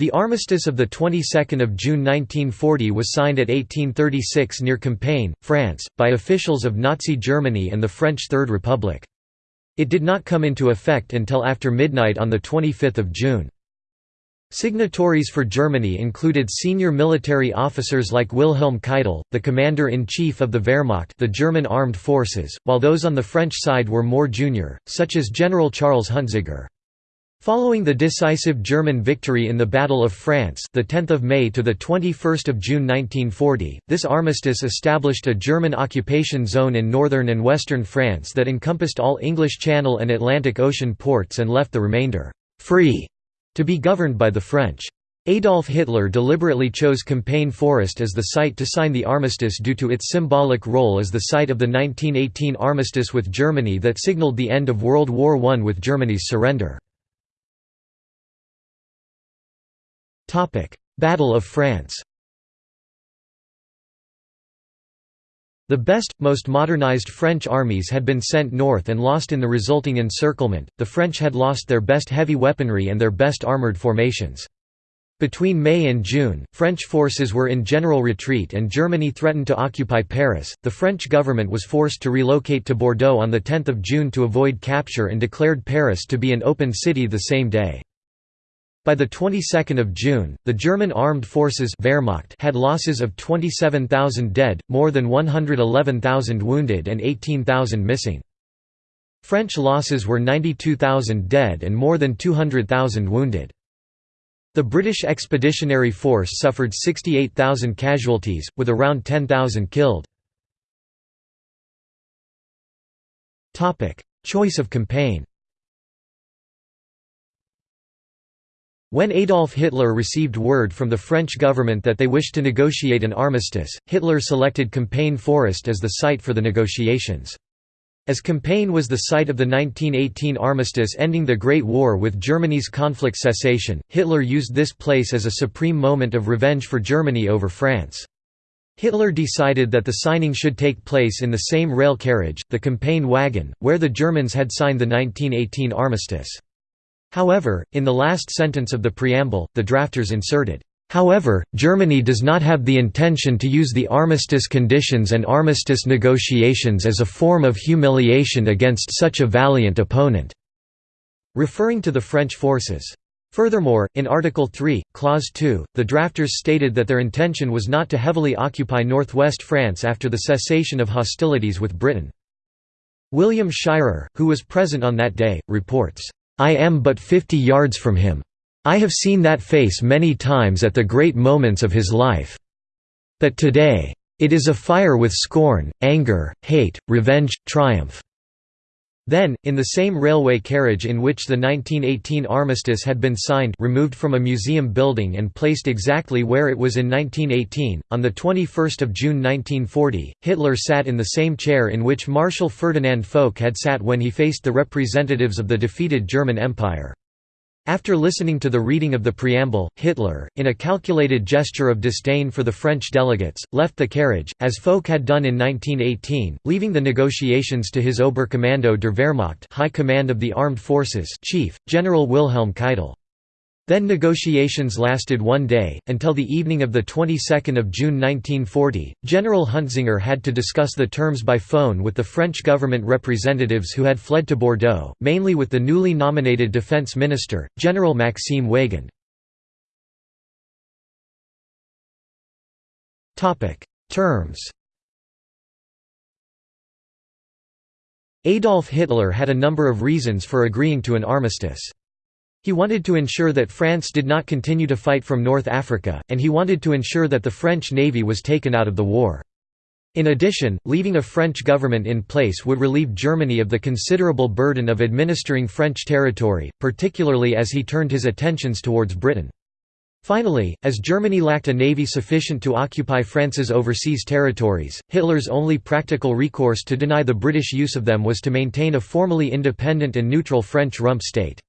The armistice of the 22nd of June 1940 was signed at 1836 near Compiègne, France, by officials of Nazi Germany and the French Third Republic. It did not come into effect until after midnight on 25 June. Signatories for Germany included senior military officers like Wilhelm Keitel, the commander-in-chief of the Wehrmacht the German armed forces, while those on the French side were more junior, such as General Charles Huntziger. Following the decisive German victory in the Battle of France, the 10th of May to the 21st of June 1940, this armistice established a German occupation zone in northern and western France that encompassed all English Channel and Atlantic Ocean ports and left the remainder free to be governed by the French. Adolf Hitler deliberately chose Compiègne Forest as the site to sign the armistice due to its symbolic role as the site of the 1918 armistice with Germany that signaled the end of World War I with Germany's surrender. Battle of France The best, most modernized French armies had been sent north and lost in the resulting encirclement, the French had lost their best heavy weaponry and their best armoured formations. Between May and June, French forces were in general retreat and Germany threatened to occupy Paris. The French government was forced to relocate to Bordeaux on 10 June to avoid capture and declared Paris to be an open city the same day. By the 22nd of June, the German armed forces Wehrmacht had losses of 27,000 dead, more than 111,000 wounded and 18,000 missing. French losses were 92,000 dead and more than 200,000 wounded. The British Expeditionary Force suffered 68,000 casualties, with around 10,000 killed. Choice of Compiègne When Adolf Hitler received word from the French government that they wished to negotiate an armistice, Hitler selected Compiègne Forest as the site for the negotiations. As Compiègne was the site of the 1918 armistice ending the Great War with Germany's conflict cessation, Hitler used this place as a supreme moment of revenge for Germany over France. Hitler decided that the signing should take place in the same rail carriage, the Compiègne wagon, where the Germans had signed the 1918 armistice. However, in the last sentence of the preamble, the drafters inserted, However, Germany does not have the intention to use the armistice conditions and armistice negotiations as a form of humiliation against such a valiant opponent", referring to the French forces. Furthermore, in Article 3, Clause 2, the drafters stated that their intention was not to heavily occupy northwest France after the cessation of hostilities with Britain. William Shirer, who was present on that day, reports, I am but fifty yards from him. I have seen that face many times at the great moments of his life. But today, it is afire with scorn, anger, hate, revenge, triumph. Then, in the same railway carriage in which the 1918 armistice had been signed removed from a museum building and placed exactly where it was in 1918, on 21 June 1940, Hitler sat in the same chair in which Marshal Ferdinand Foch had sat when he faced the representatives of the defeated German Empire. After listening to the reading of the preamble, Hitler, in a calculated gesture of disdain for the French delegates, left the carriage, as Foch had done in 1918, leaving the negotiations to his Oberkommando der Wehrmacht High Command of the Armed Forces chief, General Wilhelm Keitel. Then negotiations lasted one day, until the evening of the 22nd of June 1940. General Huntziger had to discuss the terms by phone with the French government representatives who had fled to Bordeaux, mainly with the newly nominated defense minister, General Maxime Weygand. Terms Adolf Hitler had a number of reasons for agreeing to an armistice. He wanted to ensure that France did not continue to fight from North Africa, and he wanted to ensure that the French navy was taken out of the war. In addition, leaving a French government in place would relieve Germany of the considerable burden of administering French territory, particularly as he turned his attentions towards Britain. Finally, as Germany lacked a navy sufficient to occupy France's overseas territories, Hitler's only practical recourse to deny the British use of them was to maintain a formally independent and neutral French rump state.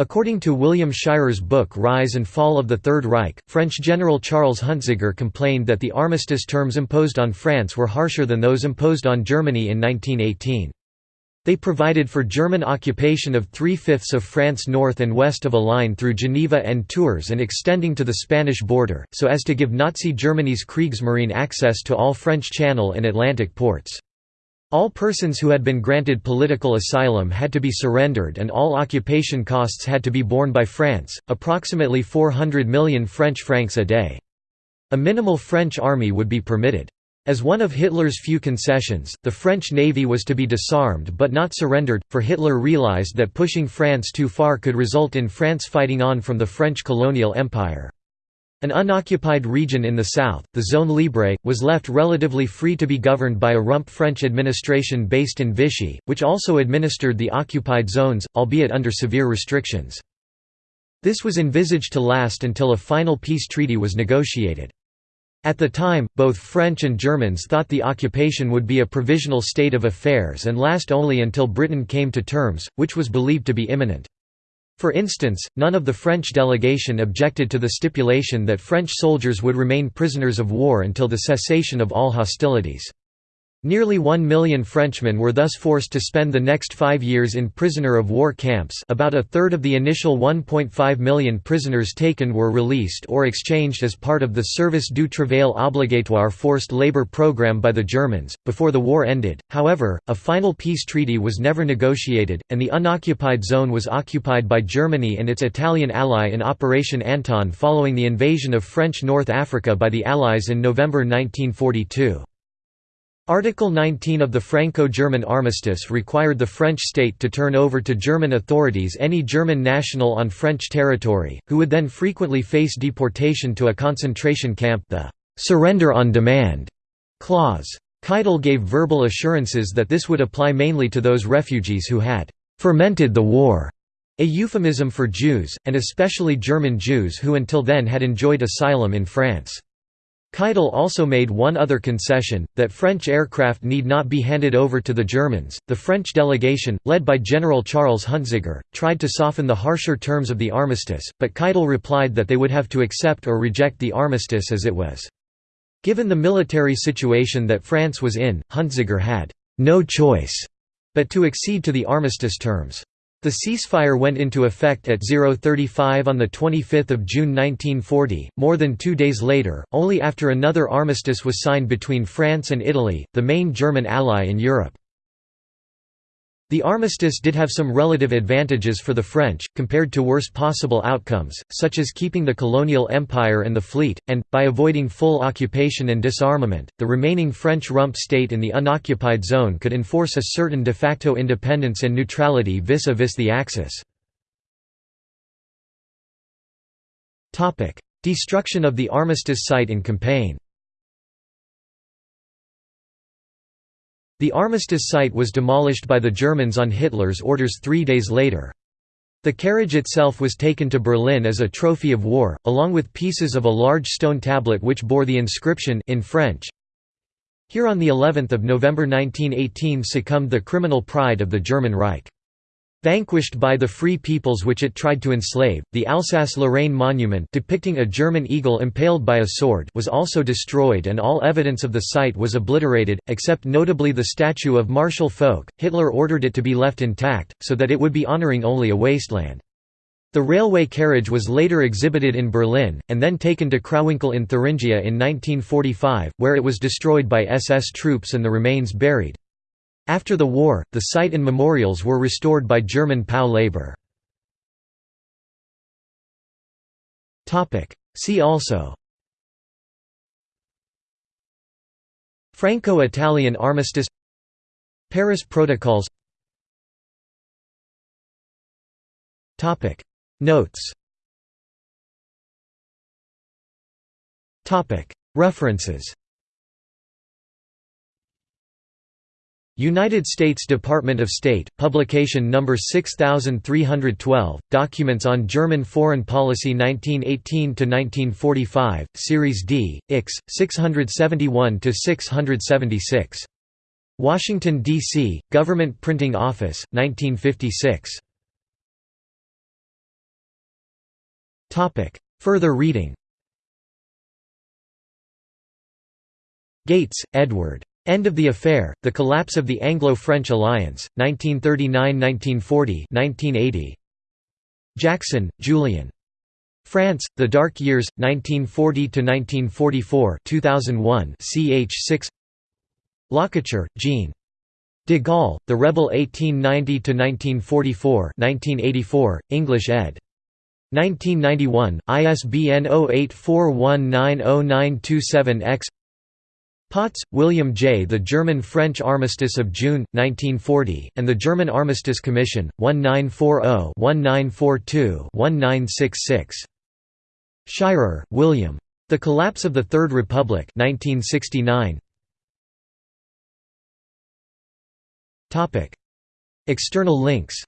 According to William Shirer's book Rise and Fall of the Third Reich, French General Charles Huntziger complained that the armistice terms imposed on France were harsher than those imposed on Germany in 1918. They provided for German occupation of three-fifths of France north and west of a line through Geneva and Tours and extending to the Spanish border, so as to give Nazi Germany's Kriegsmarine access to all French Channel and Atlantic ports. All persons who had been granted political asylum had to be surrendered and all occupation costs had to be borne by France, approximately 400 million French francs a day. A minimal French army would be permitted. As one of Hitler's few concessions, the French navy was to be disarmed but not surrendered, for Hitler realized that pushing France too far could result in France fighting on from the French colonial empire. An unoccupied region in the south, the Zone Libre, was left relatively free to be governed by a rump French administration based in Vichy, which also administered the occupied zones, albeit under severe restrictions. This was envisaged to last until a final peace treaty was negotiated. At the time, both French and Germans thought the occupation would be a provisional state of affairs and last only until Britain came to terms, which was believed to be imminent. For instance, none of the French delegation objected to the stipulation that French soldiers would remain prisoners of war until the cessation of all hostilities. Nearly one million Frenchmen were thus forced to spend the next five years in prisoner of war camps about a third of the initial 1.5 million prisoners taken were released or exchanged as part of the Service du Travail Obligatoire forced labor program by the Germans. Before the war ended, however, a final peace treaty was never negotiated, and the unoccupied zone was occupied by Germany and its Italian ally in Operation Anton following the invasion of French North Africa by the Allies in November 1942. Article 19 of the Franco-German armistice required the French state to turn over to German authorities any German national on French territory, who would then frequently face deportation to a concentration camp the «surrender on demand» clause. Keitel gave verbal assurances that this would apply mainly to those refugees who had «fermented the war», a euphemism for Jews, and especially German Jews who until then had enjoyed asylum in France. Keitel also made one other concession, that French aircraft need not be handed over to the Germans. The French delegation, led by General Charles Hunziker, tried to soften the harsher terms of the armistice, but Keitel replied that they would have to accept or reject the armistice as it was. Given the military situation that France was in, Hunziker had no choice but to accede to the armistice terms. The ceasefire went into effect at 035 on 25 June 1940, more than two days later, only after another armistice was signed between France and Italy, the main German ally in Europe. The armistice did have some relative advantages for the French, compared to worse possible outcomes, such as keeping the colonial empire and the fleet, and, by avoiding full occupation and disarmament, the remaining French rump state in the unoccupied zone could enforce a certain de facto independence and neutrality vis-a-vis -vis the Axis. Destruction of the armistice site in Compiègne The armistice site was demolished by the Germans on Hitler's orders three days later. The carriage itself was taken to Berlin as a trophy of war, along with pieces of a large stone tablet which bore the inscription in French, Here on the 11th of November 1918 succumbed the criminal pride of the German Reich. Vanquished by the free peoples which it tried to enslave, the Alsace-Lorraine monument depicting a German eagle impaled by a sword was also destroyed and all evidence of the site was obliterated, except notably the statue of Marshal Foch. Hitler ordered it to be left intact, so that it would be honoring only a wasteland. The railway carriage was later exhibited in Berlin, and then taken to Crawinkel in Thuringia in 1945, where it was destroyed by SS troops and the remains buried. After the war, the site and memorials were restored by German POW labor. See also. Franco-Italian armistice. Paris Protocols. Notes. References United States Department of State, Publication No. 6312, Documents on German Foreign Policy 1918–1945, Series D, Ix, 671–676. Washington, D.C., Government Printing Office, 1956. Further reading Gates, Edward. End of the affair, the collapse of the Anglo-French alliance, 1939–1940 Jackson, Julian. France, The Dark Years, 1940–1944 2001 ch 6 Lacouture, Jean. De Gaulle, The Rebel 1890–1944 1984, English ed. 1991, ISBN 0841902927-X Potts, William J. The German-French Armistice of June, 1940, and the German Armistice Commission, 1940-1942-1966. Shirer, William. The Collapse of the Third Republic 1969. External links